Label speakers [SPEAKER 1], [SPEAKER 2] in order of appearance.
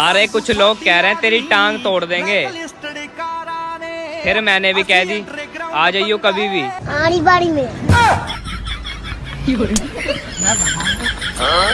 [SPEAKER 1] अरे कुछ लोग कह रहे हैं तेरी टांग तोड़ देंगे। फिर मैंने भी कह दी आ जाइयो कभी भी।
[SPEAKER 2] आड़ी बाड़ी में। हाँ?